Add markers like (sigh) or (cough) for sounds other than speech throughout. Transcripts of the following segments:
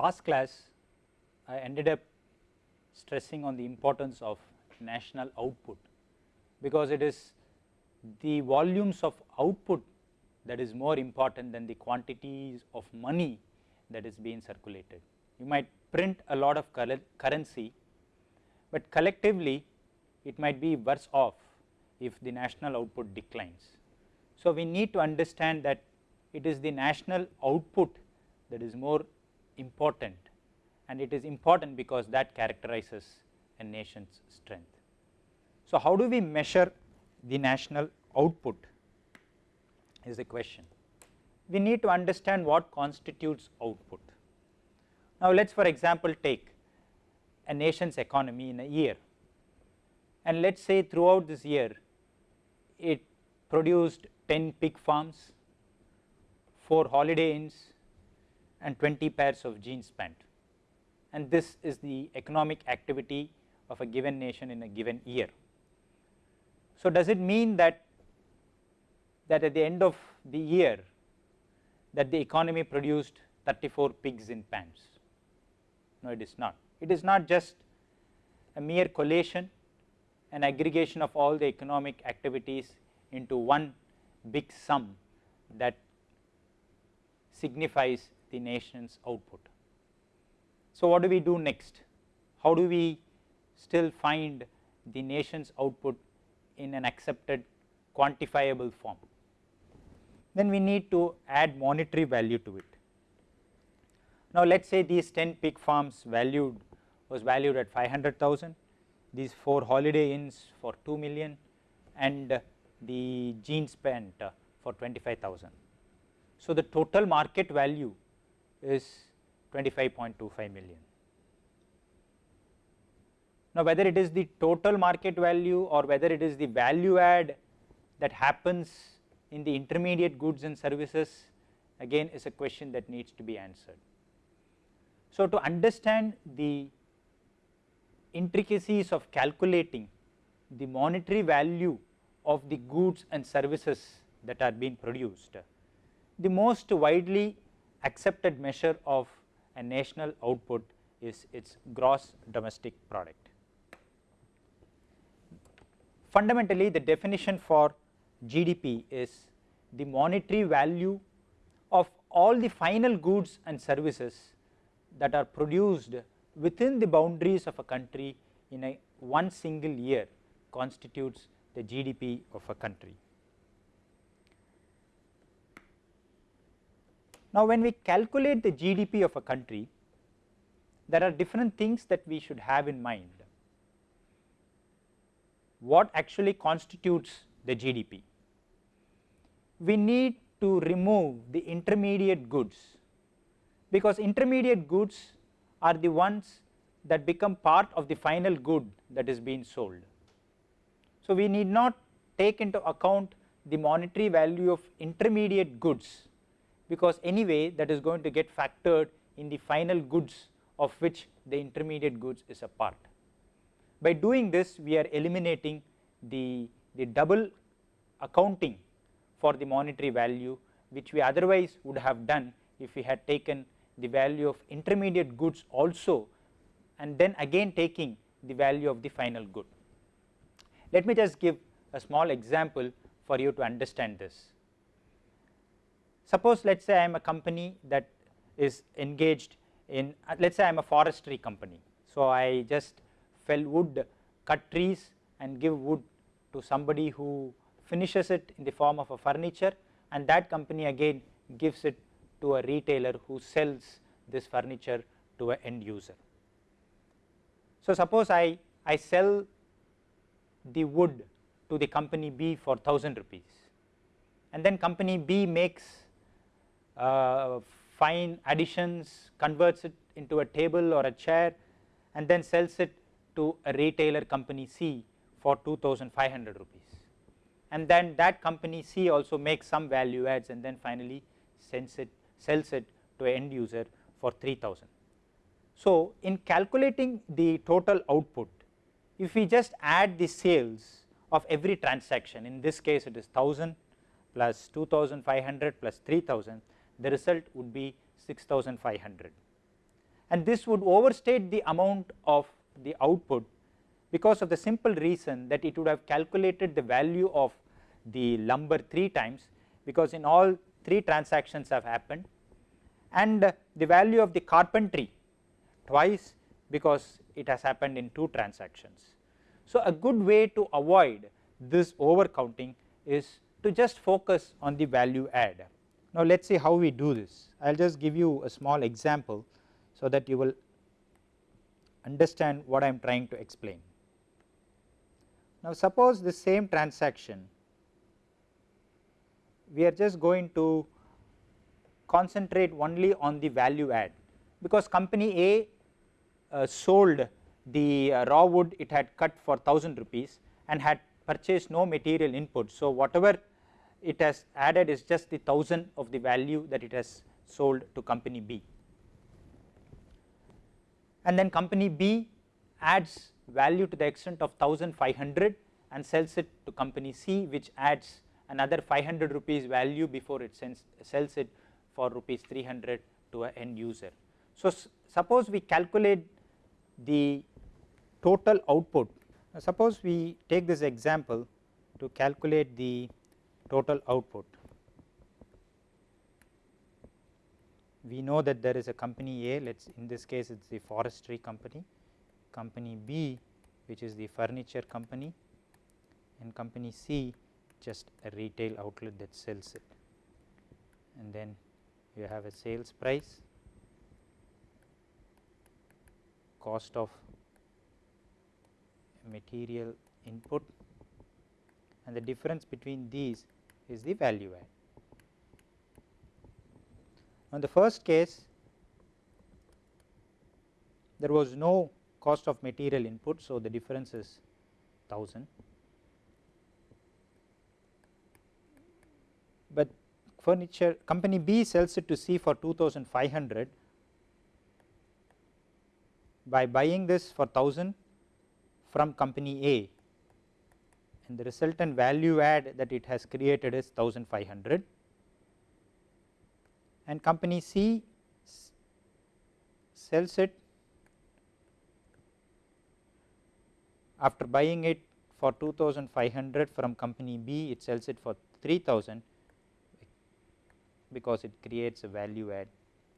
last class I ended up stressing on the importance of national output because it is the volumes of output that is more important than the quantities of money that is being circulated. You might print a lot of currency, but collectively it might be worse off if the national output declines. So, we need to understand that it is the national output that is more important and it is important because that characterizes a nation's strength. So, how do we measure the national output is the question. We need to understand what constitutes output. Now, let us for example take a nation's economy in a year and let us say throughout this year it produced 10 pig farms, 4 holiday inns and 20 pairs of jeans spent and this is the economic activity of a given nation in a given year. So, does it mean that that at the end of the year that the economy produced 34 pigs in pants? No, it is not. It is not just a mere collation, an aggregation of all the economic activities into one big sum that signifies the nation's output. So, what do we do next? How do we still find the nation's output in an accepted quantifiable form? Then we need to add monetary value to it. Now, let us say these 10 pig farms valued was valued at 500,000, these 4 holiday inns for 2 million and the jeans pant for 25,000. So, the total market value is 25.25 million. Now, whether it is the total market value or whether it is the value add that happens in the intermediate goods and services again is a question that needs to be answered. So, to understand the intricacies of calculating the monetary value of the goods and services that are being produced, the most widely accepted measure of a national output is its gross domestic product. Fundamentally the definition for GDP is the monetary value of all the final goods and services that are produced within the boundaries of a country in a one single year constitutes the GDP of a country. Now, when we calculate the GDP of a country, there are different things that we should have in mind. What actually constitutes the GDP? We need to remove the intermediate goods, because intermediate goods are the ones that become part of the final good that is being sold. So, we need not take into account the monetary value of intermediate goods because anyway that is going to get factored in the final goods of which the intermediate goods is a part. By doing this we are eliminating the, the double accounting for the monetary value which we otherwise would have done if we had taken the value of intermediate goods also and then again taking the value of the final good. Let me just give a small example for you to understand this. Suppose let us say I am a company that is engaged in uh, let us say I am a forestry company. So, I just fell wood, cut trees and give wood to somebody who finishes it in the form of a furniture and that company again gives it to a retailer who sells this furniture to an end user. So, suppose I, I sell the wood to the company B for 1000 rupees and then company B makes uh, fine additions, converts it into a table or a chair and then sells it to a retailer company C for 2500 rupees. And then that company C also makes some value adds and then finally sends it, sells it to an end user for 3000. So, in calculating the total output, if we just add the sales of every transaction, in this case it is 1000 plus 2500 plus 3000, the result would be 6500. and this would overstate the amount of the output because of the simple reason that it would have calculated the value of the lumber 3 times because in all 3 transactions have happened and the value of the carpentry twice because it has happened in 2 transactions. So, a good way to avoid this over counting is to just focus on the value add. Now, let us see how we do this I will just give you a small example so that you will understand what I am trying to explain. Now, suppose the same transaction we are just going to concentrate only on the value add because company A uh, sold the uh, raw wood it had cut for 1000 rupees and had purchased no material input. So, whatever it has added is just the 1000 of the value that it has sold to company B and then company B adds value to the extent of 1500 and sells it to company C which adds another 500 rupees value before it sends, sells it for rupees 300 to an end user. So, suppose we calculate the total output, now suppose we take this example to calculate the total output. We know that there is a company A, let us in this case it is the forestry company, company B which is the furniture company and company C just a retail outlet that sells it and then you have a sales price, cost of material input and the difference between these is the value add. On the first case there was no cost of material input. So, the difference is 1000, but furniture company B sells it to C for 2500 by buying this for 1000 from company A and the resultant value add that it has created is 1500 and company C sells it after buying it for 2500 from company B it sells it for 3000 because it creates a value add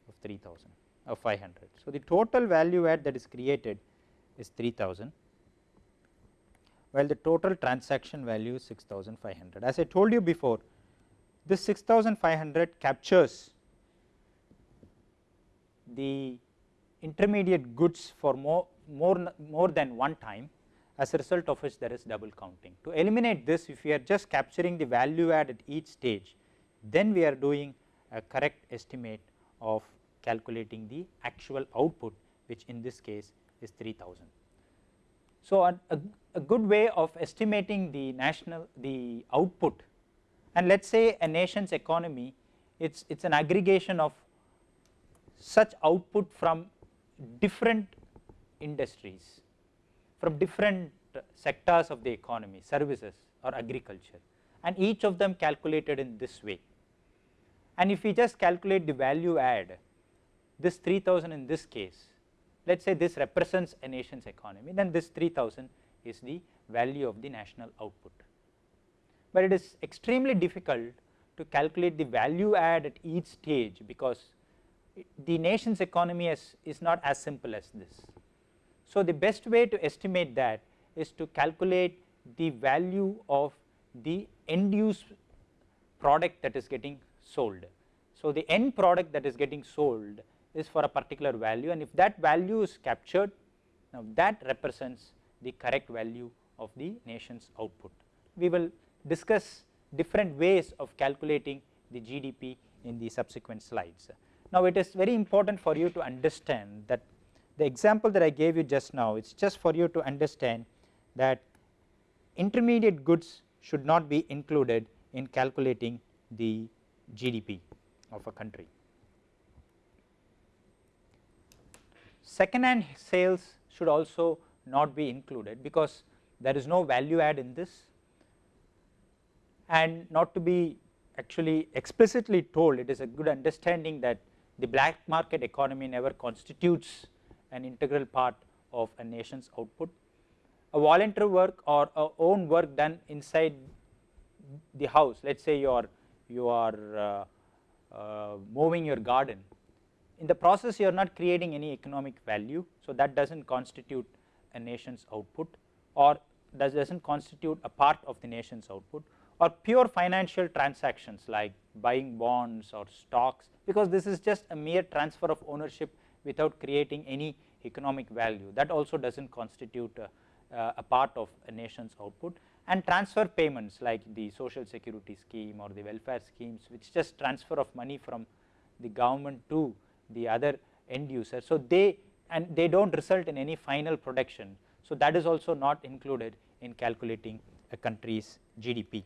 of 3000 of 500. So, the total value add that is created is 3000 while the total transaction value is 6500. As I told you before this 6500 captures the intermediate goods for more, more, more than one time as a result of which there is double counting. To eliminate this if we are just capturing the value add at each stage then we are doing a correct estimate of calculating the actual output which in this case is 3000. So, a, a, a, good way of estimating the national the output. And let us say a nation's economy it is it is an aggregation of such output from different industries from different sectors of the economy services or agriculture. And each of them calculated in this way. And if we just calculate the value add this 3000 in this case let us say this represents a nation's economy then this 3000 is the value of the national output. But it is extremely difficult to calculate the value add at each stage because the nation's economy is, is not as simple as this. So, the best way to estimate that is to calculate the value of the end use product that is getting sold. So, the end product that is getting sold is for a particular value and if that value is captured now that represents the correct value of the nation's output. We will discuss different ways of calculating the GDP in the subsequent slides. Now, it is very important for you to understand that the example that I gave you just now is just for you to understand that intermediate goods should not be included in calculating the GDP of a country. Second hand sales should also not be included because there is no value add in this and not to be actually explicitly told it is a good understanding that the black market economy never constitutes an integral part of a nation's output. A voluntary work or a own work done inside the house, let us say you are, you are uh, uh, mowing your garden, in the process you are not creating any economic value. So, that does not constitute a nation's output or does not constitute a part of the nation's output or pure financial transactions like buying bonds or stocks because this is just a mere transfer of ownership without creating any economic value that also does not constitute a, uh, a part of a nation's output and transfer payments like the social security scheme or the welfare schemes which just transfer of money from the government to the other end user. So, they and they do not result in any final production. So, that is also not included in calculating a country's GDP.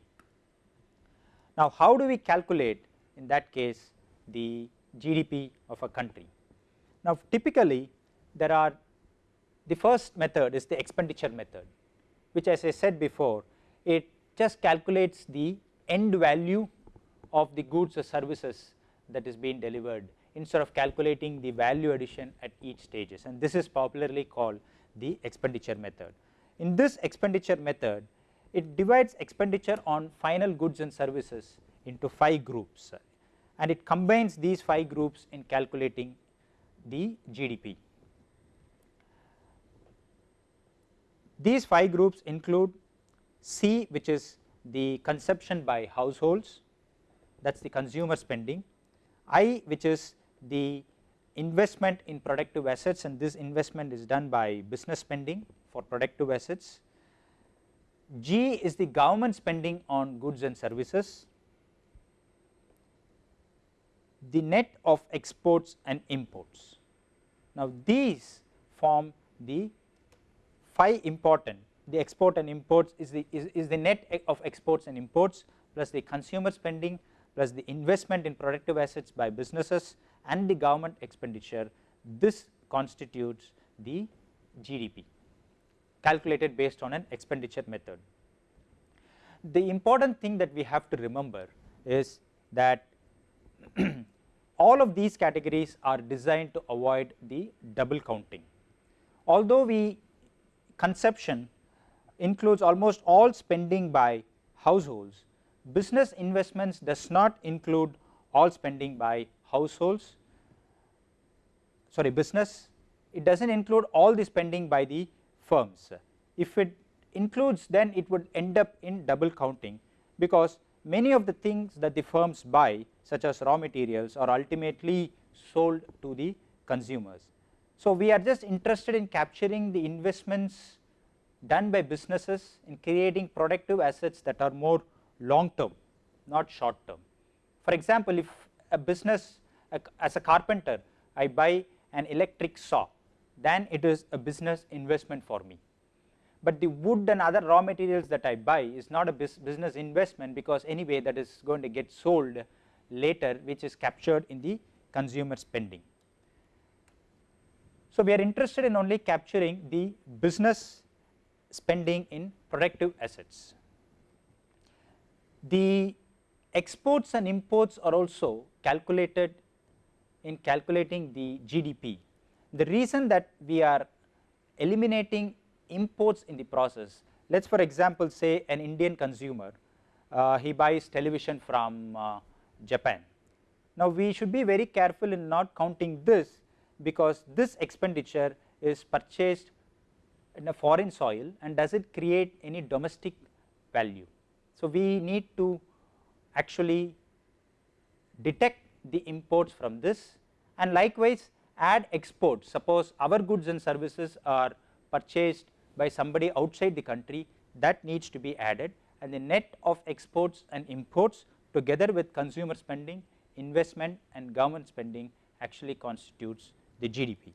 Now, how do we calculate in that case the GDP of a country? Now, typically there are the first method is the expenditure method which as I said before it just calculates the end value of the goods or services that is being delivered instead of calculating the value addition at each stages and this is popularly called the expenditure method. In this expenditure method it divides expenditure on final goods and services into 5 groups and it combines these 5 groups in calculating the GDP. These 5 groups include C which is the consumption by households that is the consumer spending, I which is the investment in productive assets and this investment is done by business spending for productive assets. G is the government spending on goods and services. The net of exports and imports. Now, these form the 5 important the export and imports is the is, is the net of exports and imports plus the consumer spending plus the investment in productive assets by businesses and the government expenditure this constitutes the GDP calculated based on an expenditure method. The important thing that we have to remember is that (clears throat) all of these categories are designed to avoid the double counting. Although we conception includes almost all spending by households, business investments does not include all spending by households sorry business it does not include all the spending by the firms. If it includes then it would end up in double counting because many of the things that the firms buy such as raw materials are ultimately sold to the consumers. So, we are just interested in capturing the investments done by businesses in creating productive assets that are more long term not short term. For example, if a business as a carpenter I buy an electric saw then it is a business investment for me. But the wood and other raw materials that I buy is not a business investment because anyway that is going to get sold later which is captured in the consumer spending. So, we are interested in only capturing the business spending in productive assets. The exports and imports are also calculated in calculating the GDP. The reason that we are eliminating imports in the process, let us for example say an Indian consumer, uh, he buys television from uh, Japan. Now, we should be very careful in not counting this because this expenditure is purchased in a foreign soil and does it create any domestic value. So, we need to actually detect the imports from this and likewise add exports suppose our goods and services are purchased by somebody outside the country that needs to be added and the net of exports and imports together with consumer spending investment and government spending actually constitutes the GDP.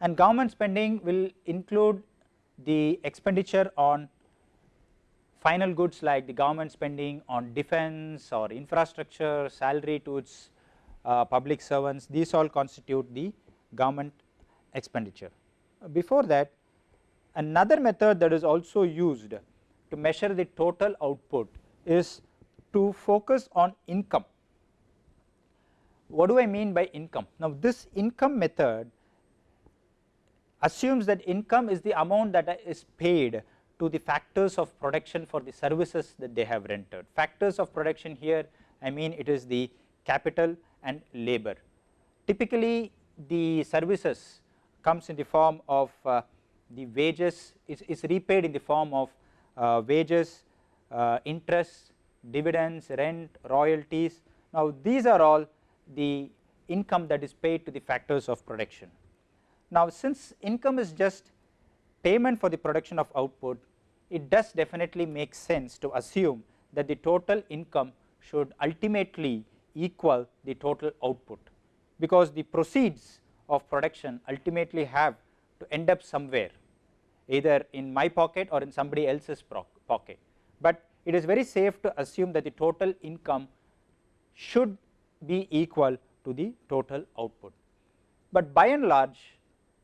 and government spending will include the expenditure on final goods like the government spending on defense or infrastructure, salary to its uh, public servants these all constitute the government expenditure. Before that another method that is also used to measure the total output is to focus on income. What do I mean by income? Now this income method assumes that income is the amount that is paid to the factors of production for the services that they have rendered. Factors of production here I mean it is the capital and labor. Typically the services comes in the form of uh, the wages is, is repaid in the form of uh, wages, uh, interest, dividends, rent, royalties. Now these are all the income that is paid to the factors of production. Now since income is just payment for the production of output, it does definitely make sense to assume that the total income should ultimately equal the total output because the proceeds of production ultimately have to end up somewhere either in my pocket or in somebody else's pocket, but it is very safe to assume that the total income should be equal to the total output. But by and large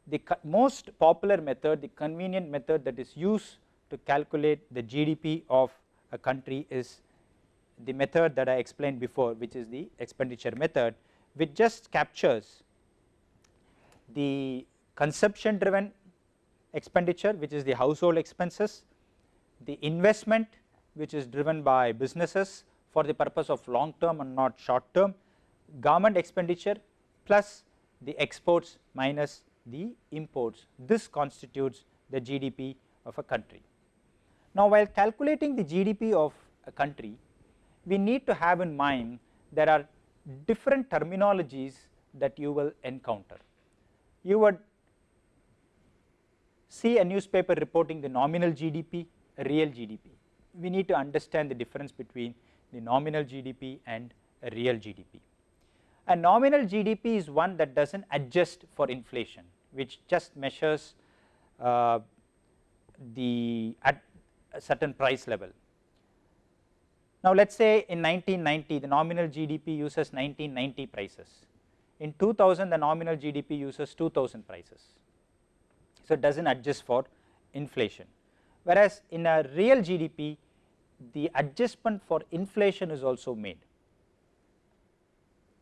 the most popular method, the convenient method that is used to calculate the GDP of a country is the method that I explained before which is the expenditure method which just captures the consumption driven expenditure which is the household expenses, the investment which is driven by businesses for the purpose of long term and not short term, government expenditure plus the exports minus the imports this constitutes the GDP of a country. Now while calculating the GDP of a country we need to have in mind there are different terminologies that you will encounter. You would see a newspaper reporting the nominal GDP, real GDP. We need to understand the difference between the nominal GDP and a real GDP. A nominal GDP is one that does not adjust for inflation which just measures uh, the at a certain price level now let us say in 1990 the nominal GDP uses 1990 prices, in 2000 the nominal GDP uses 2000 prices, so it does not adjust for inflation. Whereas in a real GDP the adjustment for inflation is also made,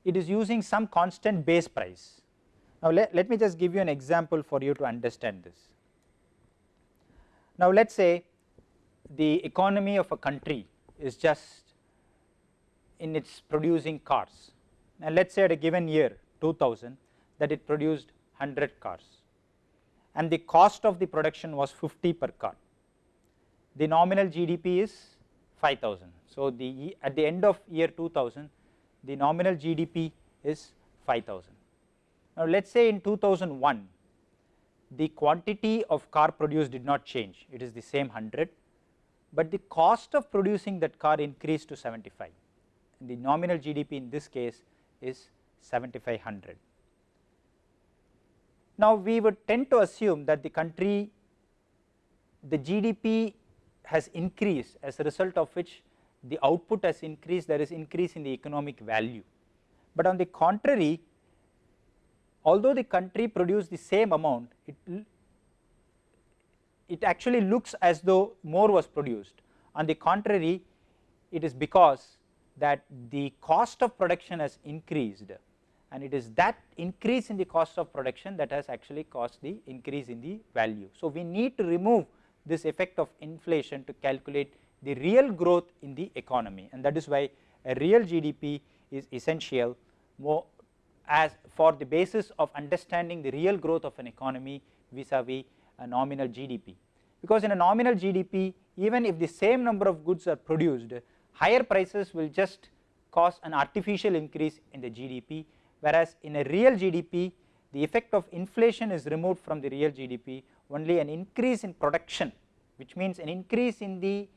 it is using some constant base price. Now let, let me just give you an example for you to understand this. Now let us say the economy of a country is just in its producing cars and let us say at a given year 2000 that it produced 100 cars and the cost of the production was 50 per car. The nominal GDP is 5000. So, the at the end of year 2000 the nominal GDP is 5000. Now, let us say in 2001 the quantity of car produced did not change it is the same 100 but the cost of producing that car increased to 75 and the nominal GDP in this case is 7500. Now we would tend to assume that the country the GDP has increased as a result of which the output has increased there is increase in the economic value. But on the contrary although the country produced the same amount it it actually looks as though more was produced. On the contrary, it is because that the cost of production has increased and it is that increase in the cost of production that has actually caused the increase in the value. So, we need to remove this effect of inflation to calculate the real growth in the economy and that is why a real GDP is essential more as for the basis of understanding the real growth of an economy vis-a-vis -vis a nominal GDP because in a nominal GDP even if the same number of goods are produced higher prices will just cause an artificial increase in the GDP whereas in a real GDP the effect of inflation is removed from the real GDP only an increase in production which means an increase in the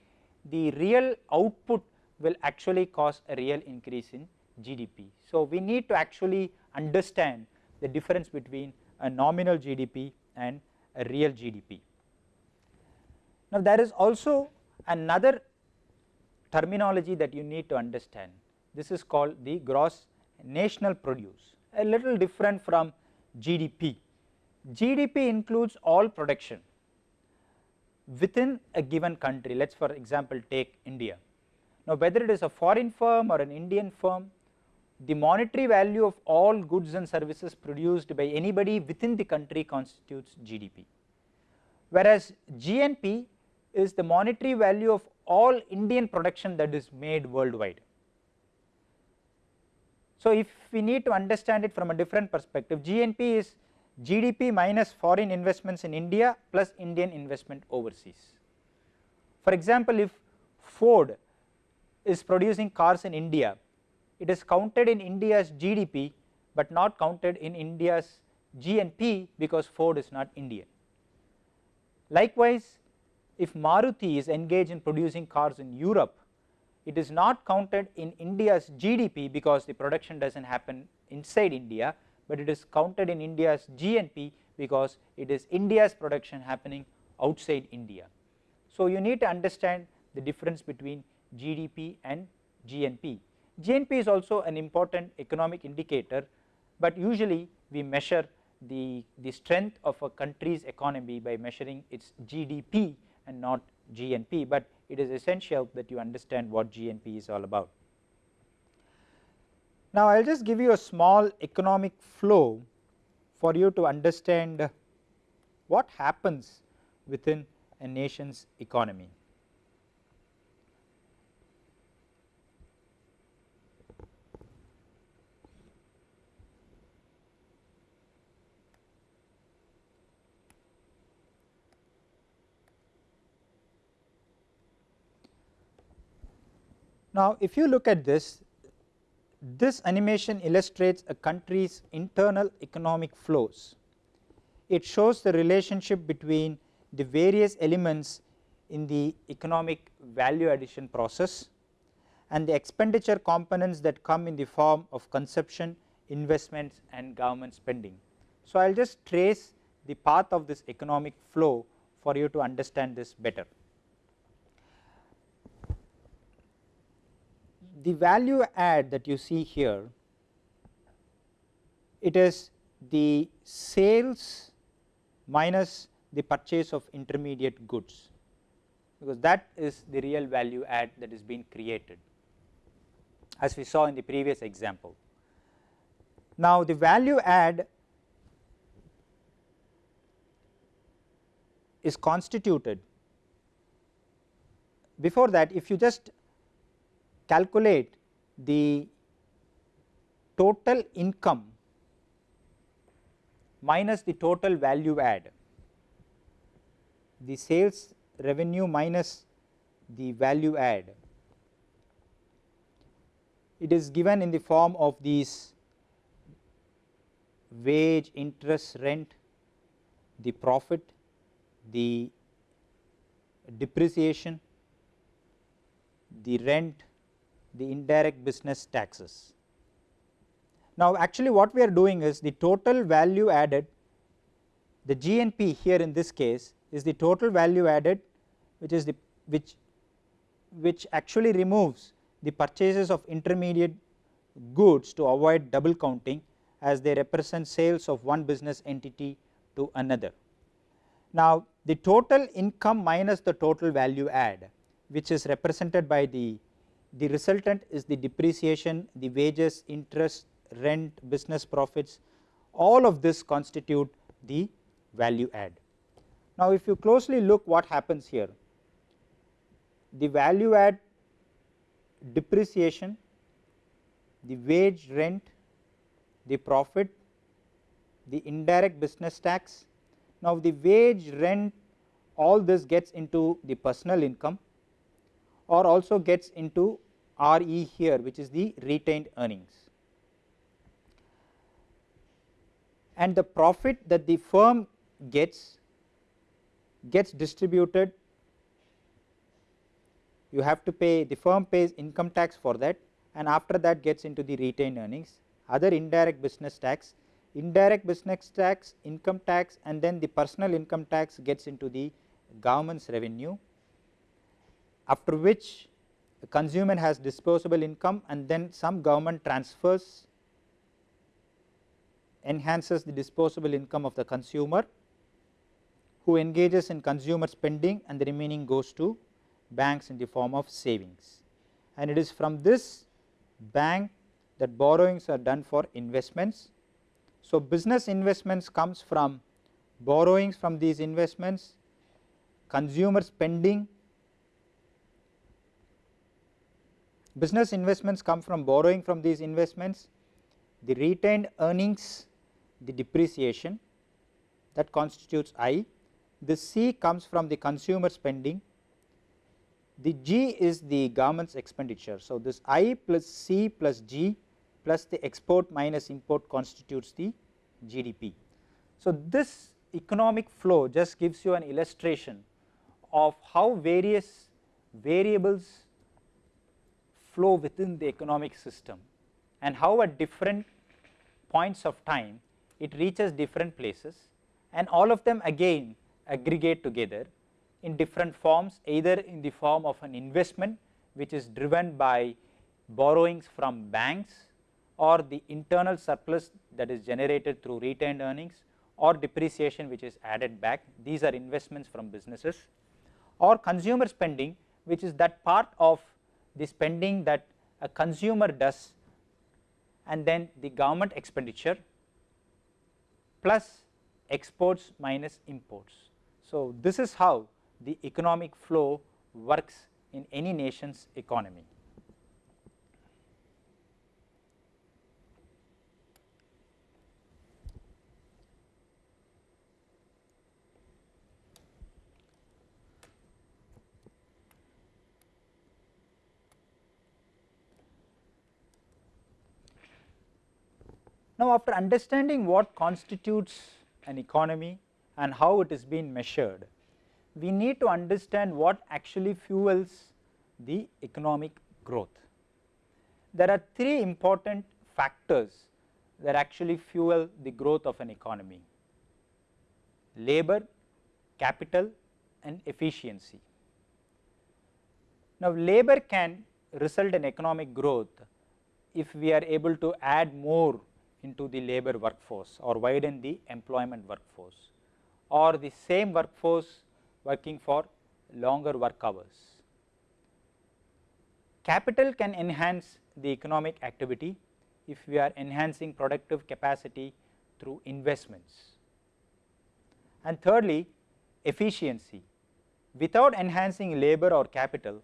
the real output will actually cause a real increase in GDP. So we need to actually understand the difference between a nominal GDP and a real GDP. Now there is also another terminology that you need to understand this is called the gross national produce a little different from GDP. GDP includes all production within a given country let us for example take India. Now whether it is a foreign firm or an Indian firm the monetary value of all goods and services produced by anybody within the country constitutes GDP. Whereas GNP is the monetary value of all Indian production that is made worldwide. So if we need to understand it from a different perspective GNP is GDP minus foreign investments in India plus Indian investment overseas. For example, if Ford is producing cars in India, it is counted in India's GDP, but not counted in India's GNP because Ford is not Indian. Likewise, if Maruti is engaged in producing cars in Europe, it is not counted in India's GDP because the production does not happen inside India, but it is counted in India's GNP because it is India's production happening outside India. So, you need to understand the difference between GDP and GNP. GNP is also an important economic indicator, but usually we measure the, the strength of a country's economy by measuring its GDP and not GNP, but it is essential that you understand what GNP is all about. Now, I will just give you a small economic flow for you to understand what happens within a nation's economy. Now, if you look at this, this animation illustrates a country's internal economic flows. It shows the relationship between the various elements in the economic value addition process and the expenditure components that come in the form of consumption, investments and government spending. So, I will just trace the path of this economic flow for you to understand this better. The value add that you see here, it is the sales minus the purchase of intermediate goods because that is the real value add that is being created as we saw in the previous example. Now, the value add is constituted before that if you just calculate the total income minus the total value add the sales revenue minus the value add. It is given in the form of these wage, interest, rent, the profit, the depreciation, the rent, the indirect business taxes. Now, actually what we are doing is the total value added the GNP here in this case is the total value added which is the which which actually removes the purchases of intermediate goods to avoid double counting as they represent sales of one business entity to another. Now, the total income minus the total value add which is represented by the the resultant is the depreciation, the wages, interest, rent, business profits all of this constitute the value add. Now, if you closely look what happens here, the value add depreciation, the wage rent, the profit, the indirect business tax. Now, the wage rent all this gets into the personal income or also gets into RE here which is the retained earnings. And the profit that the firm gets gets distributed. You have to pay the firm pays income tax for that. And after that gets into the retained earnings. Other indirect business tax indirect business tax income tax and then the personal income tax gets into the government's revenue. After which the consumer has disposable income and then some government transfers enhances the disposable income of the consumer who engages in consumer spending and the remaining goes to banks in the form of savings. and it is from this bank that borrowings are done for investments. So, business investments comes from borrowings from these investments, consumer spending, business investments come from borrowing from these investments, the retained earnings, the depreciation that constitutes I, the C comes from the consumer spending, the G is the government's expenditure. So, this I plus C plus G plus the export minus import constitutes the GDP. So, this economic flow just gives you an illustration of how various variables flow within the economic system and how at different points of time it reaches different places and all of them again aggregate together in different forms either in the form of an investment which is driven by borrowings from banks or the internal surplus that is generated through retained earnings or depreciation which is added back. These are investments from businesses or consumer spending which is that part of the spending that a consumer does and then the government expenditure plus exports minus imports. So, this is how the economic flow works in any nation's economy. Now, after understanding what constitutes an economy and how it is being measured, we need to understand what actually fuels the economic growth. There are three important factors that actually fuel the growth of an economy labor, capital and efficiency. Now, labor can result in economic growth if we are able to add more into the labor workforce or widen the employment workforce or the same workforce working for longer work hours. Capital can enhance the economic activity if we are enhancing productive capacity through investments. And thirdly, efficiency. Without enhancing labor or capital,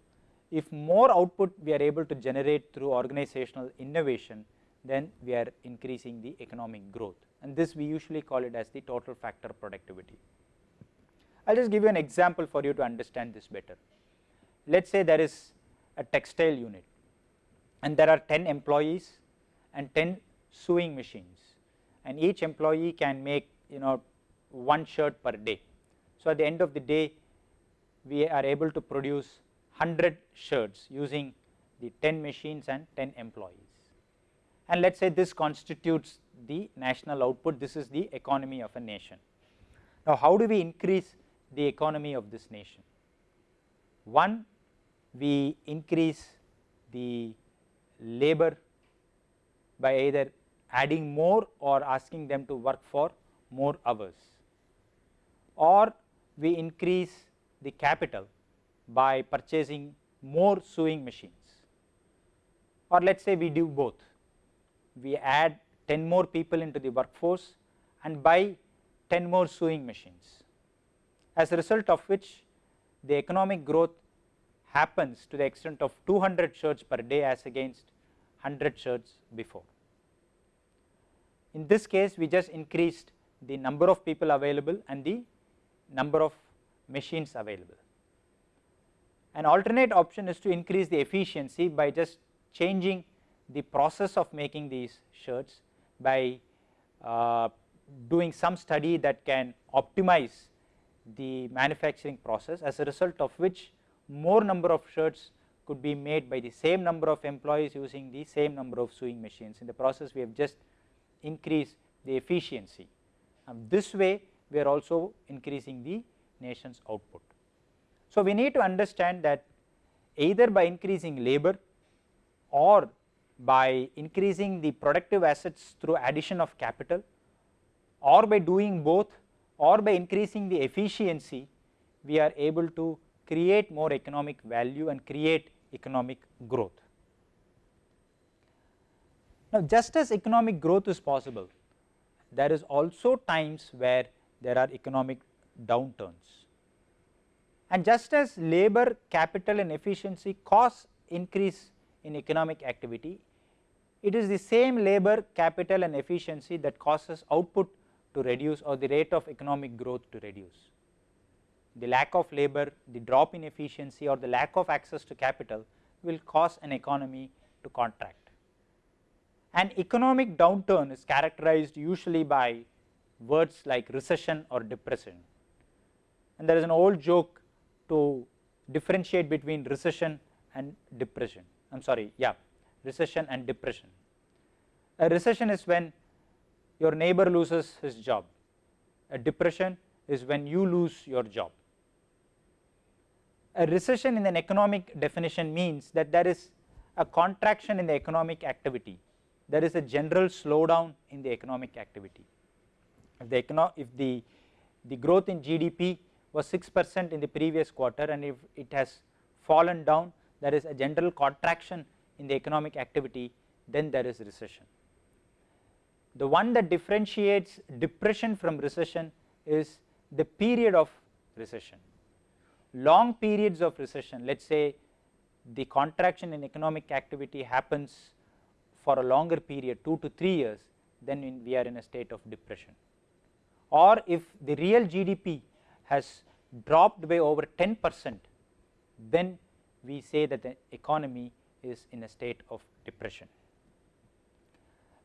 if more output we are able to generate through organizational innovation, then we are increasing the economic growth and this we usually call it as the total factor productivity. I will just give you an example for you to understand this better. Let us say there is a textile unit and there are 10 employees and 10 sewing machines and each employee can make you know one shirt per day. So, at the end of the day we are able to produce 100 shirts using the 10 machines and 10 employees and let us say this constitutes the national output, this is the economy of a nation. Now, how do we increase the economy of this nation? One, we increase the labor by either adding more or asking them to work for more hours or we increase the capital by purchasing more sewing machines or let us say we do both we add 10 more people into the workforce and buy 10 more sewing machines as a result of which the economic growth happens to the extent of 200 shirts per day as against 100 shirts before. In this case we just increased the number of people available and the number of machines available. An alternate option is to increase the efficiency by just changing the process of making these shirts by uh, doing some study that can optimize the manufacturing process as a result of which more number of shirts could be made by the same number of employees using the same number of sewing machines. In the process we have just increased the efficiency and this way we are also increasing the nation's output. So, we need to understand that either by increasing labor or by increasing the productive assets through addition of capital or by doing both or by increasing the efficiency we are able to create more economic value and create economic growth. Now just as economic growth is possible, there is also times where there are economic downturns. And just as labor, capital and efficiency cause increase in economic activity, it is the same labor, capital and efficiency that causes output to reduce or the rate of economic growth to reduce. The lack of labor, the drop in efficiency or the lack of access to capital will cause an economy to contract. An economic downturn is characterized usually by words like recession or depression. And there is an old joke to differentiate between recession and depression. I am sorry, yeah, recession and depression. A recession is when your neighbor loses his job. A depression is when you lose your job. A recession in an economic definition means that there is a contraction in the economic activity there is a general slowdown in the economic activity. If the, if the, the growth in GDP was 6 percent in the previous quarter and if it has fallen down there is a general contraction in the economic activity then there is recession. The one that differentiates depression from recession is the period of recession. Long periods of recession let us say the contraction in economic activity happens for a longer period 2 to 3 years then we are in a state of depression or if the real GDP has dropped by over 10 percent then we say that the economy is in a state of depression.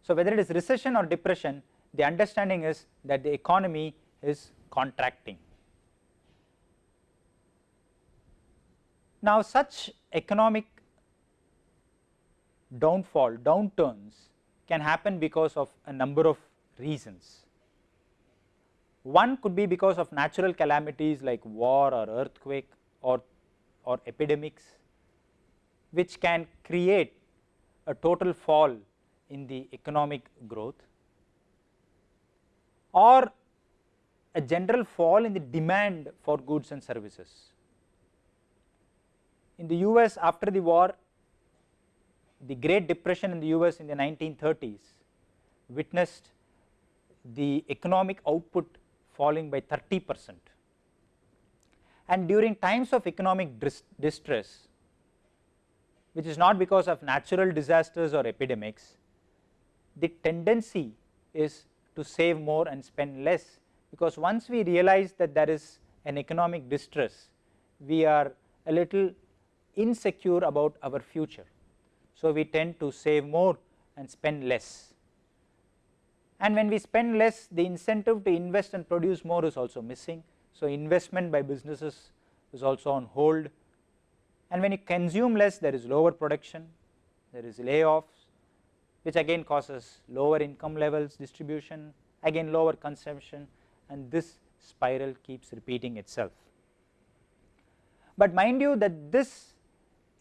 So, whether it is recession or depression the understanding is that the economy is contracting. Now, such economic downfall, downturns can happen because of a number of reasons. One could be because of natural calamities like war or earthquake or, or epidemics which can create a total fall in the economic growth or a general fall in the demand for goods and services. In the US after the war the great depression in the US in the 1930s witnessed the economic output falling by 30 percent and during times of economic distress which is not because of natural disasters or epidemics. The tendency is to save more and spend less because once we realize that there is an economic distress we are a little insecure about our future. So, we tend to save more and spend less. And when we spend less the incentive to invest and produce more is also missing. So, investment by businesses is also on hold and when you consume less there is lower production, there is layoffs which again causes lower income levels distribution, again lower consumption and this spiral keeps repeating itself. But mind you that this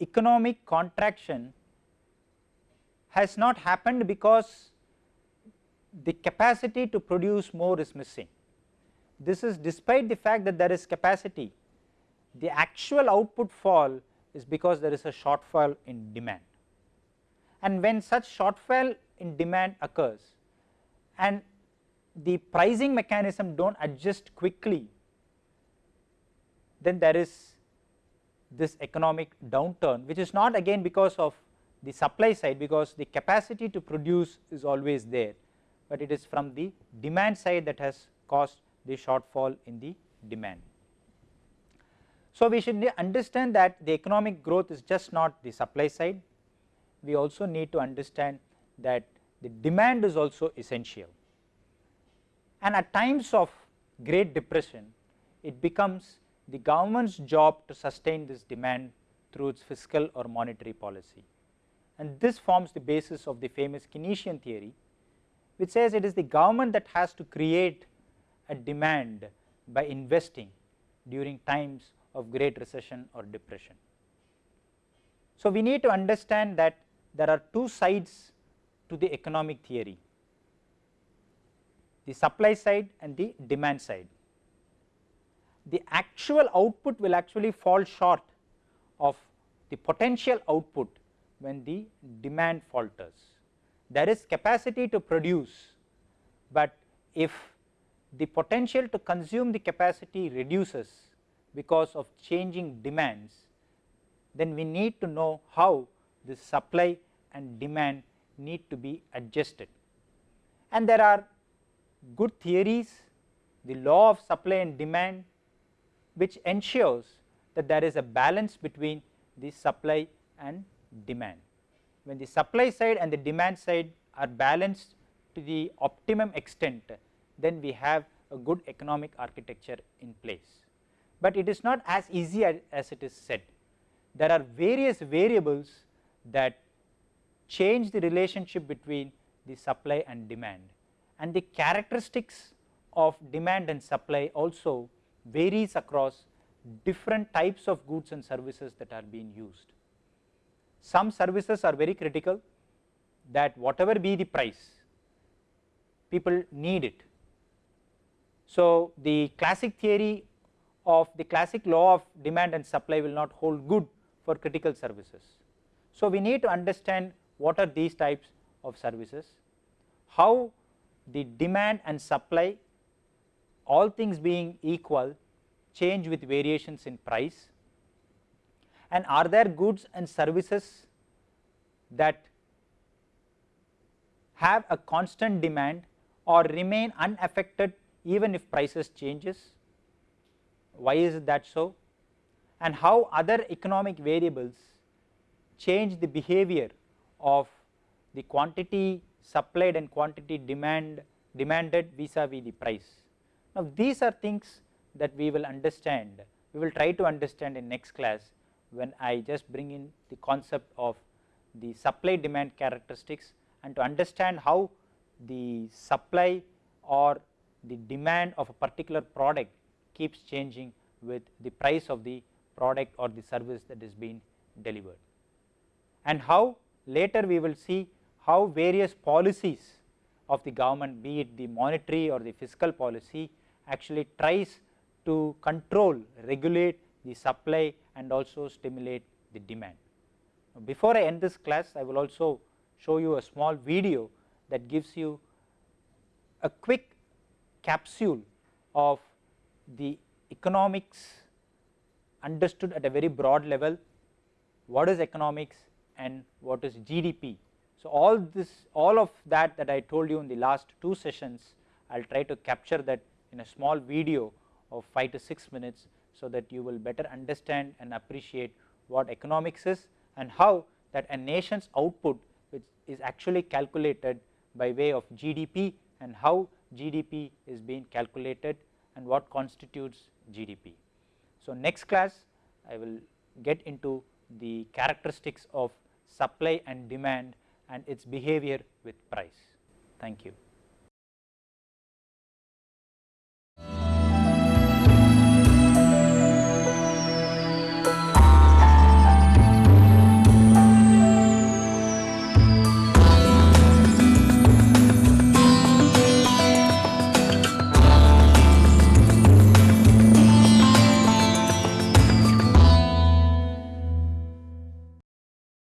economic contraction has not happened because the capacity to produce more is missing. This is despite the fact that there is capacity, the actual output fall is because there is a shortfall in demand. And when such shortfall in demand occurs and the pricing mechanism do not adjust quickly, then there is this economic downturn which is not again because of the supply side because the capacity to produce is always there, but it is from the demand side that has caused the shortfall in the demand. So, we should understand that the economic growth is just not the supply side, we also need to understand that the demand is also essential. And at times of great depression it becomes the government's job to sustain this demand through its fiscal or monetary policy. And this forms the basis of the famous Keynesian theory which says it is the government that has to create a demand by investing during times of great recession or depression. So, we need to understand that there are two sides to the economic theory the supply side and the demand side. The actual output will actually fall short of the potential output when the demand falters. there is capacity to produce, but if the potential to consume the capacity reduces because of changing demands, then we need to know how the supply and demand need to be adjusted. And there are good theories, the law of supply and demand which ensures that there is a balance between the supply and demand. When the supply side and the demand side are balanced to the optimum extent, then we have a good economic architecture in place. But it is not as easy as, as it is said. There are various variables that change the relationship between the supply and demand and the characteristics of demand and supply also varies across different types of goods and services that are being used. Some services are very critical that whatever be the price people need it. So, the classic theory of the classic law of demand and supply will not hold good for critical services. So, we need to understand what are these types of services, how the demand and supply all things being equal change with variations in price and are there goods and services that have a constant demand or remain unaffected even if prices changes why is that so and how other economic variables change the behavior of the quantity supplied and quantity demand demanded vis-a-vis -vis the price. Now, these are things that we will understand, we will try to understand in next class when I just bring in the concept of the supply demand characteristics and to understand how the supply or the demand of a particular product keeps changing with the price of the product or the service that is being delivered. And how later we will see how various policies of the government be it the monetary or the fiscal policy actually tries to control regulate the supply and also stimulate the demand. Before I end this class I will also show you a small video that gives you a quick capsule of the economics understood at a very broad level, what is economics and what is GDP. So, all this all of that that I told you in the last two sessions I will try to capture that in a small video of 5 to 6 minutes. So, that you will better understand and appreciate what economics is and how that a nation's output which is actually calculated by way of GDP and how GDP is being calculated and what constitutes GDP. So, next class I will get into the characteristics of supply and demand and its behavior with price. Thank you.